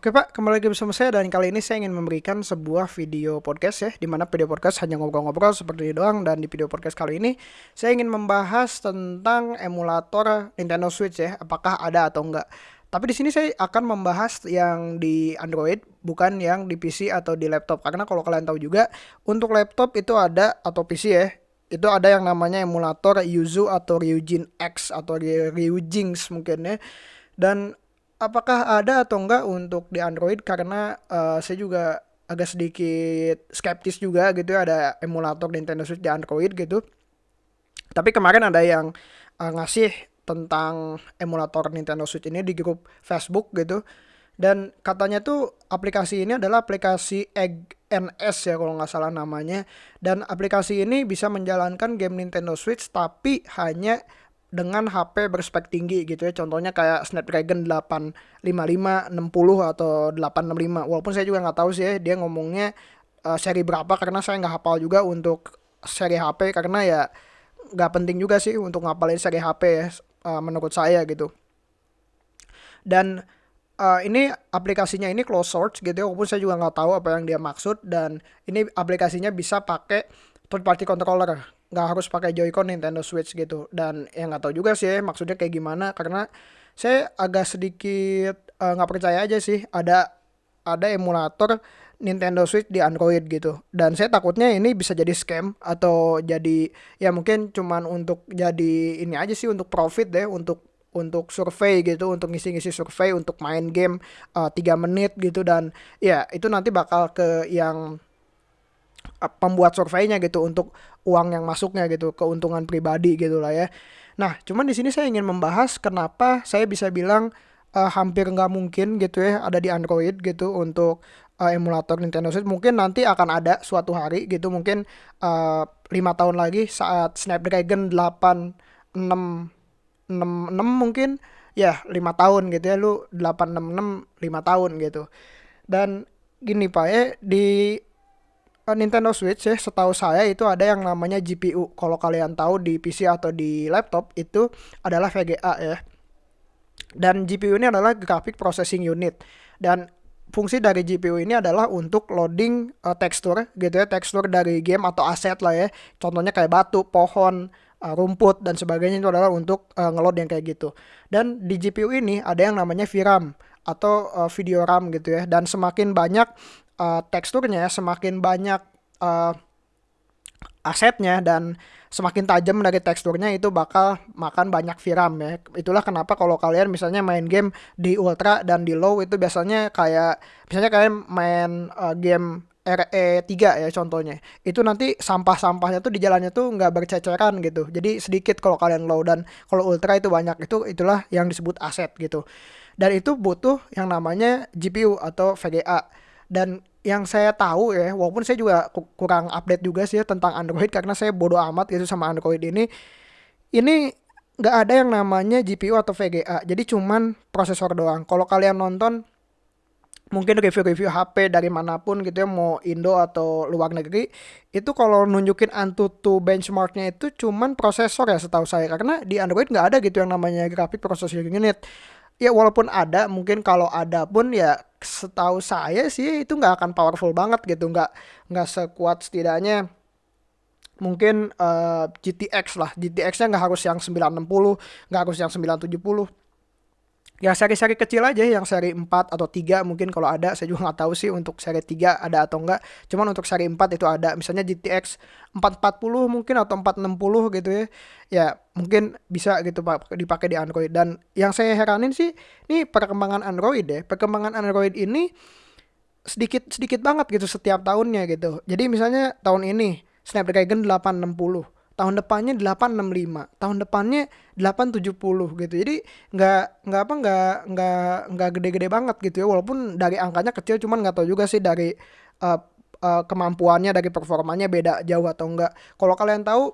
Oke Pak, kembali lagi bersama saya dan kali ini saya ingin memberikan sebuah video podcast ya di mana video podcast hanya ngobrol-ngobrol seperti ini doang. Dan di video podcast kali ini saya ingin membahas tentang emulator Nintendo Switch ya, apakah ada atau enggak. Tapi di sini saya akan membahas yang di Android bukan yang di PC atau di laptop. Karena kalau kalian tahu juga untuk laptop itu ada atau PC ya itu ada yang namanya emulator Yuzu atau Ryujin X atau Ryujinx mungkin ya. Dan apakah ada atau enggak untuk di Android karena uh, saya juga agak sedikit skeptis juga gitu ya ada emulator Nintendo Switch di Android gitu. Tapi kemarin ada yang uh, ngasih tentang emulator Nintendo Switch ini di grup Facebook gitu. Dan katanya tuh aplikasi ini adalah aplikasi Egg NS ya kalau nggak salah namanya. Dan aplikasi ini bisa menjalankan game Nintendo Switch tapi hanya dengan HP berspek tinggi gitu ya. Contohnya kayak Snapdragon 855, 60 atau 865. Walaupun saya juga nggak tahu sih ya dia ngomongnya uh, seri berapa karena saya nggak hafal juga untuk seri HP karena ya nggak penting juga sih untuk ngapalin seri HP ya uh, menurut saya gitu. Dan uh, ini aplikasinya ini close source gitu ya, walaupun saya juga nggak tahu apa yang dia maksud dan ini aplikasinya bisa pakai third party controller nggak harus pakai Joy-Con Nintendo Switch gitu. Dan yang nggak tahu juga sih maksudnya kayak gimana karena saya agak sedikit eh, nggak uh, percaya aja sih ada ada emulator Nintendo Switch di Android gitu. Dan saya takutnya ini bisa jadi scam atau jadi ya mungkin cuman untuk jadi ini aja sih untuk profit deh untuk untuk survei gitu untuk ngisi-ngisi survei untuk main game uh, eh, 3 menit gitu. Dan ya itu nanti bakal ke yang pembuat surveinya gitu untuk uang yang masuknya gitu, keuntungan pribadi gitu lah ya. Nah, cuman di sini saya ingin membahas kenapa saya bisa bilang uh, hampir nggak mungkin gitu ya ada di Android gitu untuk uh, emulator Nintendo Switch. Mungkin nanti akan ada suatu hari gitu, mungkin uh, lima tahun lagi saat Snapdragon 8 6 6, 6 mungkin ya lima tahun gitu ya lu 866 5 tahun gitu. Dan gini Pak ya di Eh, Nintendo Switch ya setahu saya itu ada yang namanya GPU. Kalau kalian tahu di PC atau di laptop itu adalah VGA ya. Dan GPU ini adalah graphic processing unit. Dan fungsi dari GPU ini adalah untuk loading uh, tekstur gitu ya, tekstur dari game atau aset lah ya. Contohnya kayak batu, pohon, uh, rumput dan sebagainya itu adalah untuk uh, ngeload yang kayak gitu. Dan di GPU ini ada yang namanya VRAM atau uh, video RAM gitu ya. Dan semakin banyak uh, teksturnya semakin banyak uh, asetnya dan semakin tajam dari teksturnya itu bakal makan banyak VRAM ya. Itulah kenapa kalau kalian misalnya main game di ultra dan di low itu biasanya kayak misalnya kalian main uh, game RE3 ya contohnya. Itu nanti sampah-sampahnya tuh di jalannya tuh nggak berceceran gitu. Jadi sedikit kalau kalian low dan kalau ultra itu banyak. Itu itulah yang disebut aset gitu. Dan itu butuh yang namanya GPU atau VGA. Dan yang saya tahu ya, walaupun saya juga kurang update juga sih ya tentang Android karena saya bodoh amat gitu sama Android ini. Ini nggak ada yang namanya GPU atau VGA, jadi cuman prosesor doang. Kalau kalian nonton mungkin review-review HP dari mana pun gitu ya mau Indo atau luar negeri itu kalau nunjukin Antutu benchmarknya itu cuman prosesor ya setahu saya karena di Android nggak ada gitu yang namanya graphic processing unit ya walaupun ada mungkin kalau ada pun ya setahu saya sih itu nggak akan powerful banget gitu. Nggak nggak sekuat setidaknya mungkin uh, eh, GTX lah. GTX-nya nggak harus yang 960 nggak harus yang 970 ya seri-seri kecil aja yang seri 4 atau 3 mungkin kalau ada. Saya juga nggak tahu sih untuk seri 3 ada atau enggak cuman untuk seri 4 itu ada. Misalnya GTX 440 mungkin atau 460 gitu ya. Ya mungkin bisa gitu Pak dipakai di Android. Dan yang saya heranin sih ini perkembangan Android ya. Perkembangan Android ini sedikit sedikit banget gitu setiap tahunnya gitu. Jadi misalnya tahun ini Snapdragon 860 tahun depannya 865 tahun depannya 870 gitu. Jadi nggak nggak apa nggak nggak nggak gede-gede banget gitu ya. Walaupun dari angkanya kecil cuman nggak tahu juga sih dari uh, uh, kemampuannya dari performanya beda jauh atau enggak kalau kalian tahu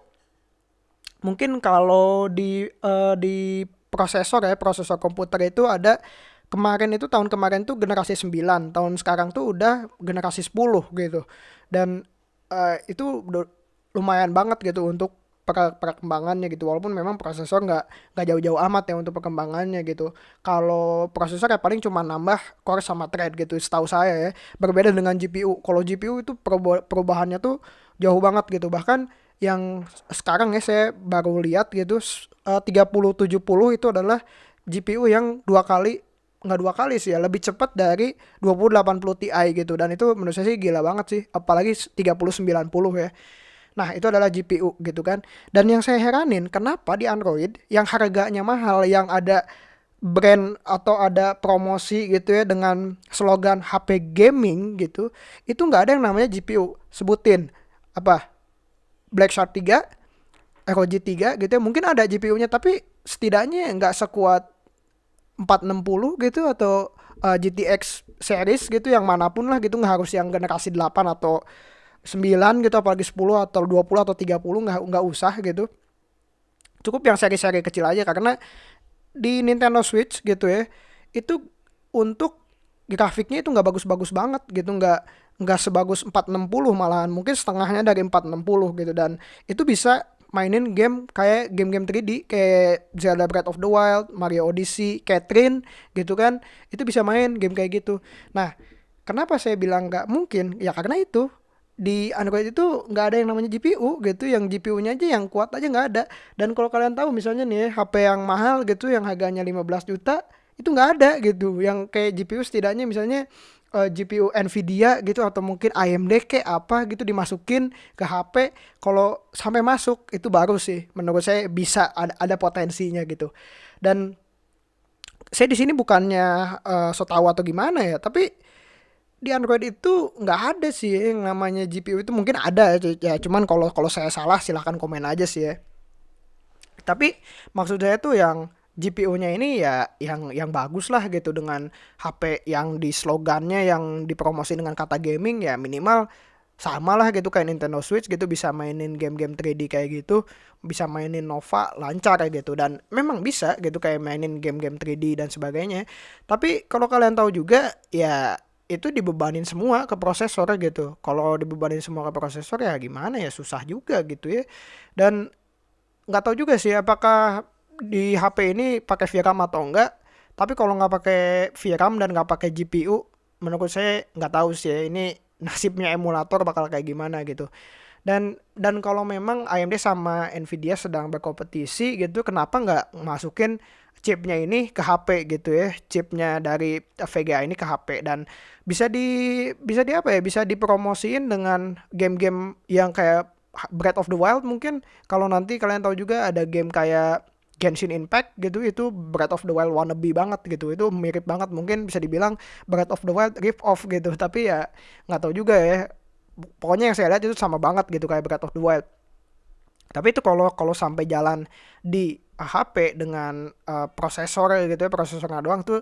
mungkin kalau di uh, di prosesor ya prosesor komputer itu ada kemarin itu tahun kemarin tuh generasi 9 tahun sekarang tuh udah generasi 10 gitu. Dan uh, itu lumayan banget gitu untuk per perkembangannya gitu. Walaupun memang prosesor nggak nggak jauh-jauh amat ya untuk perkembangannya gitu. Kalau prosesor ya paling cuma nambah core sama thread gitu setahu saya ya. Berbeda dengan GPU kalau GPU itu perubahannya tuh jauh banget gitu. Bahkan yang sekarang ya saya baru lihat gitu eh, tiga puluh tujuh puluh itu adalah GPU yang dua kali nggak dua kali sih ya lebih cepat dari 2080 Ti gitu. Dan itu menurut saya sih gila banget sih. Apalagi 3090 ya Nah, itu adalah GPU gitu kan. Dan yang saya heranin, kenapa di Android yang harganya mahal, yang ada brand atau ada promosi gitu ya dengan slogan HP gaming gitu, itu nggak ada yang namanya GPU. Sebutin apa? Black Shark 3, ROG 3 gitu ya. Mungkin ada GPU-nya tapi setidaknya nggak sekuat 460 gitu atau uh, GTX series gitu yang mana pun lah gitu nggak harus yang generasi 8 atau 9 gitu apalagi 10 atau 20 atau 30 nggak nggak usah gitu. Cukup yang seri-seri kecil aja karena di Nintendo Switch gitu ya itu untuk grafiknya itu nggak bagus-bagus banget gitu nggak nggak sebagus 460 malahan mungkin setengahnya dari 460 gitu. Dan itu bisa mainin game kayak game-game 3D kayak Zelda Breath of the Wild, Mario Odyssey, Catherine gitu kan itu bisa main game kayak gitu. Nah kenapa saya bilang nggak mungkin? Ya karena itu di Android itu nggak ada yang namanya GPU gitu yang GPU-nya aja yang kuat aja nggak ada. Dan kalau kalian tahu misalnya nih HP yang mahal gitu yang harganya 15 juta itu nggak ada gitu. Yang kayak GPU setidaknya misalnya uh, eh, GPU Nvidia gitu atau mungkin AMD kayak apa gitu dimasukin ke HP kalau sampai masuk itu baru sih. Menurut saya bisa ada, ada potensinya gitu. Dan saya di sini bukannya uh, so tahu atau gimana ya tapi di Android itu nggak ada sih yang namanya GPU itu. Mungkin ada ya. Cuman kalau kalau saya salah silahkan komen aja sih ya. Tapi maksud saya tuh yang GPU-nya ini ya yang yang bagus lah gitu. Dengan HP yang di slogannya yang dipromosi dengan kata gaming ya minimal sama lah gitu. Kayak Nintendo Switch gitu bisa mainin game-game 3D kayak gitu. Bisa mainin Nova lancar kayak gitu. Dan memang bisa gitu kayak mainin game-game 3D dan sebagainya. Tapi kalau kalian tahu juga ya itu dibebanin semua ke prosesor gitu. Kalau dibebanin semua ke prosesor ya gimana ya susah juga gitu ya. Dan nggak tahu juga sih apakah di HP ini pakai VRAM atau enggak. Tapi kalau nggak pakai VRAM dan nggak pakai GPU, menurut saya nggak tahu sih ya, ini nasibnya emulator bakal kayak gimana gitu. Dan dan kalau memang AMD sama Nvidia sedang berkompetisi gitu, kenapa nggak masukin chipnya ini ke HP gitu ya? Chipnya dari VGA ini ke HP dan bisa di bisa di apa ya? Bisa dipromosiin dengan game-game yang kayak Breath of the Wild mungkin. Kalau nanti kalian tahu juga ada game kayak Genshin Impact gitu itu Breath of the Wild wannabe banget gitu. Itu mirip banget mungkin bisa dibilang Breath of the Wild rip off gitu. Tapi ya nggak tahu juga ya pokoknya yang saya lihat itu sama banget gitu kayak Breath of the Wild. Tapi itu kalau kalau sampai jalan di HP dengan uh, prosesor gitu ya prosesornya doang tuh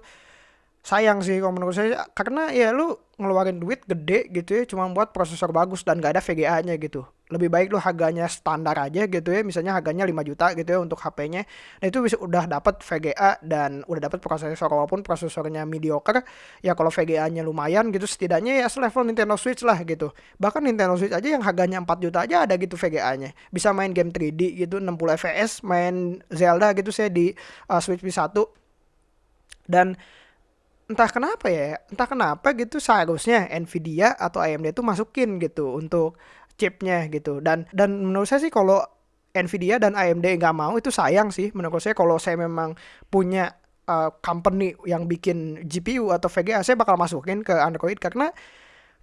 sayang sih kalau menurut saya. Karena ya lu ngeluarin duit gede gitu ya cuma buat prosesor bagus dan gak ada VGA-nya gitu. Lebih baik lu harganya standar aja gitu ya misalnya harganya 5 juta gitu ya untuk HP-nya nah itu bisa udah dapat VGA dan udah dapat prosesor walaupun prosesornya mediocre ya kalau VGA-nya lumayan gitu setidaknya ya selevel Nintendo Switch lah gitu. Bahkan Nintendo Switch aja yang harganya 4 juta aja ada gitu VGA-nya bisa main game 3D gitu 60 fps main Zelda gitu saya di uh, Switch P1 dan entah kenapa ya entah kenapa gitu seharusnya Nvidia atau AMD itu masukin gitu untuk chipnya gitu. Dan dan menurut saya sih kalau Nvidia dan AMD nggak mau itu sayang sih. Menurut saya kalau saya memang punya uh, company yang bikin GPU atau VGA saya bakal masukin ke Android karena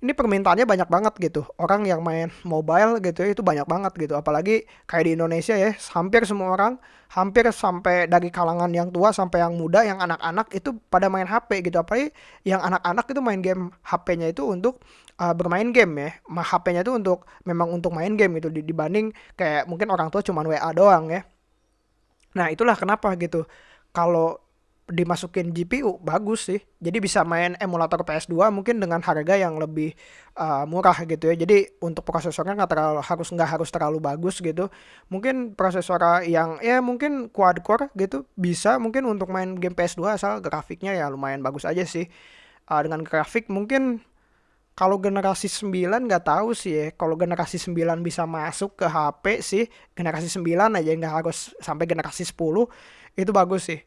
ini permintaannya banyak banget gitu. Orang yang main mobile gitu ya itu banyak banget gitu. Apalagi kayak di Indonesia ya hampir semua orang hampir sampai dari kalangan yang tua sampai yang muda yang anak-anak itu pada main HP gitu. Apalagi yang anak-anak itu main game HP-nya itu untuk uh, bermain game ya. HP-nya itu untuk memang untuk main game gitu. Dibanding kayak mungkin orang tua cuman WA doang ya. Nah itulah kenapa gitu. Kalau dimasukin GPU bagus sih. Jadi bisa main emulator PS2 mungkin dengan harga yang lebih uh, murah gitu ya. Jadi untuk prosesornya nggak terlalu harus nggak harus terlalu bagus gitu. Mungkin prosesor yang ya mungkin quad core gitu bisa mungkin untuk main game PS2 asal grafiknya ya lumayan bagus aja sih. Uh, dengan grafik mungkin kalau generasi 9 nggak tahu sih ya. Kalau generasi 9 bisa masuk ke HP sih, generasi 9 aja nggak harus sampai generasi 10 itu bagus sih.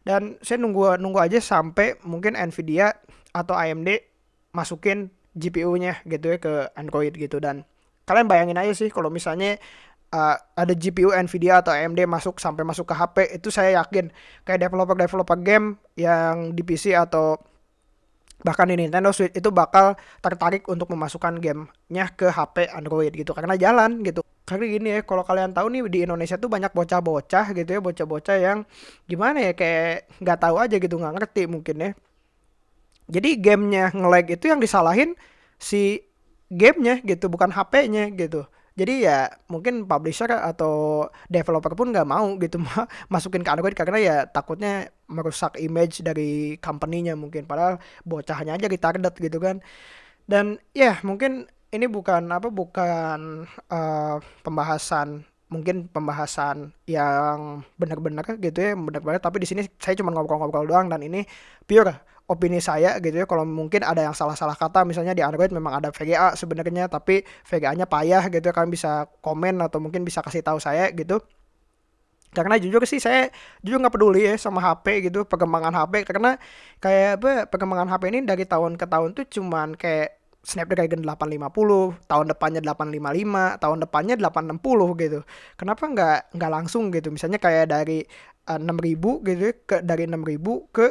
Dan saya nunggu nunggu aja sampai mungkin Nvidia atau AMD masukin GPU-nya gitu ya ke Android gitu. Dan kalian bayangin aja sih kalau misalnya uh, ada GPU Nvidia atau AMD masuk sampai masuk ke HP itu saya yakin kayak developer-developer game yang di PC atau bahkan di Nintendo Switch itu bakal tertarik untuk memasukkan gamenya ke HP Android gitu karena jalan gitu. Karena gini ya kalau kalian tahu nih di Indonesia tuh banyak bocah-bocah gitu ya bocah-bocah yang gimana ya kayak nggak tahu aja gitu nggak ngerti mungkin ya. Jadi gamenya nge-lag itu yang disalahin si gamenya gitu bukan HP-nya gitu jadi ya mungkin publisher atau developer pun nggak mau gitu masukin ke Android karena ya takutnya merusak image dari company-nya mungkin. Padahal bocahnya aja ditarget gitu kan. Dan ya mungkin ini bukan apa bukan uh, pembahasan mungkin pembahasan yang benar-benar gitu ya benar-benar. Tapi di sini saya cuma ngobrol-ngobrol doang dan ini pure opini saya gitu ya kalau mungkin ada yang salah-salah kata misalnya di Android memang ada VGA sebenarnya tapi VGA-nya payah gitu ya, kalian bisa komen atau mungkin bisa kasih tahu saya gitu karena jujur sih saya jujur nggak peduli ya sama HP gitu perkembangan HP karena kayak apa perkembangan HP ini dari tahun ke tahun tuh cuman kayak Snapdragon 850, tahun depannya 855, tahun depannya 860 gitu. Kenapa nggak nggak langsung gitu? Misalnya kayak dari uh, eh, 6000 gitu ya, ke dari 6000 ke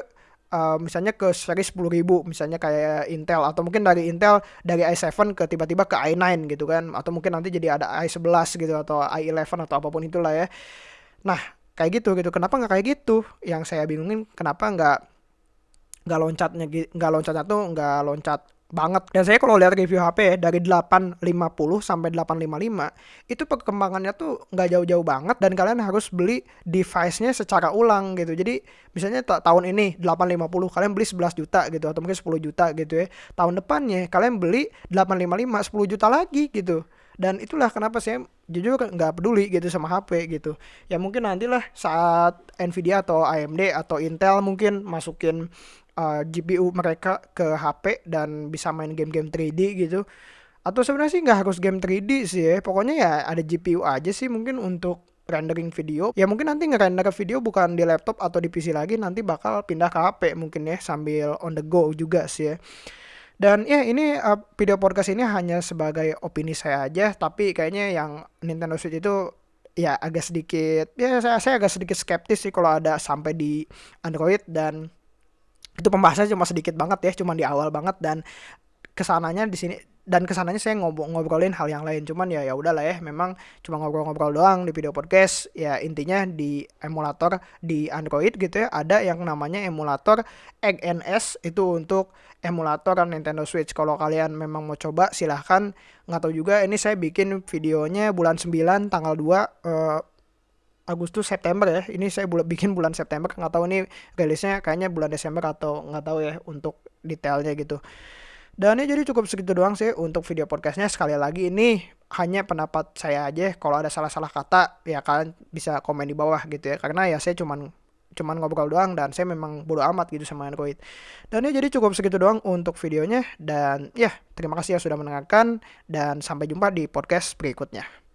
uh, misalnya ke seri 10.000 misalnya kayak Intel atau mungkin dari Intel dari i7 ke tiba-tiba ke i9 gitu kan atau mungkin nanti jadi ada i11 gitu atau i11 atau apa pun itulah ya. Nah kayak gitu gitu. Kenapa nggak kayak gitu? Yang saya bingungin kenapa nggak nggak loncatnya nggak loncatnya tuh nggak loncat banget. Dan saya kalau lihat review HP ya, dari 850 sampai 855 itu perkembangannya tuh nggak jauh-jauh banget dan kalian harus beli device-nya secara ulang gitu. Jadi misalnya tahun ini 850 kalian beli 11 juta gitu atau mungkin 10 juta gitu ya. Tahun depannya kalian beli 855 10 juta lagi gitu. Dan itulah kenapa saya jujur nggak peduli gitu sama HP gitu. Ya mungkin nantilah saat Nvidia atau AMD atau Intel mungkin masukin uh, GPU mereka ke HP dan bisa main game-game 3D gitu. Atau sebenarnya sih nggak harus game 3D sih ya. Pokoknya ya ada GPU aja sih mungkin untuk rendering video. Ya mungkin nanti ngerender video bukan di laptop atau di PC lagi nanti bakal pindah ke HP mungkin ya sambil on the go juga sih ya. Dan ya ini uh, video podcast ini hanya sebagai opini saya aja tapi kayaknya yang Nintendo Switch itu ya agak sedikit ya saya, saya agak sedikit skeptis sih kalau ada sampai di Android dan itu pembahasannya cuma sedikit banget ya cuma di awal banget dan ke sananya di sini dan ke sananya saya ngobrol ngobrolin hal yang lain. Cuman ya ya udahlah ya memang cuma ngobrol-ngobrol doang di video podcast. Ya intinya di emulator di Android gitu ya ada yang namanya emulator XNS itu untuk emulator Nintendo Switch. Kalau kalian memang mau coba silahkan. Nggak tahu juga ini saya bikin videonya bulan 9 tanggal 2 uh, Agustus September ya. Ini saya bulan bikin bulan September. Nggak tahu ini rilisnya kayaknya bulan Desember atau nggak tahu ya untuk detailnya gitu. Dan ya jadi cukup segitu doang sih untuk video podcastnya. Sekali lagi ini hanya pendapat saya aja. Kalau ada salah-salah kata ya kalian bisa komen di bawah gitu ya. Karena ya saya cuman cuman ngobrol doang dan saya memang bodo amat gitu sama Android. Dan ya jadi cukup segitu doang untuk videonya. Dan ya terima kasih yang sudah mendengarkan dan sampai jumpa di podcast berikutnya.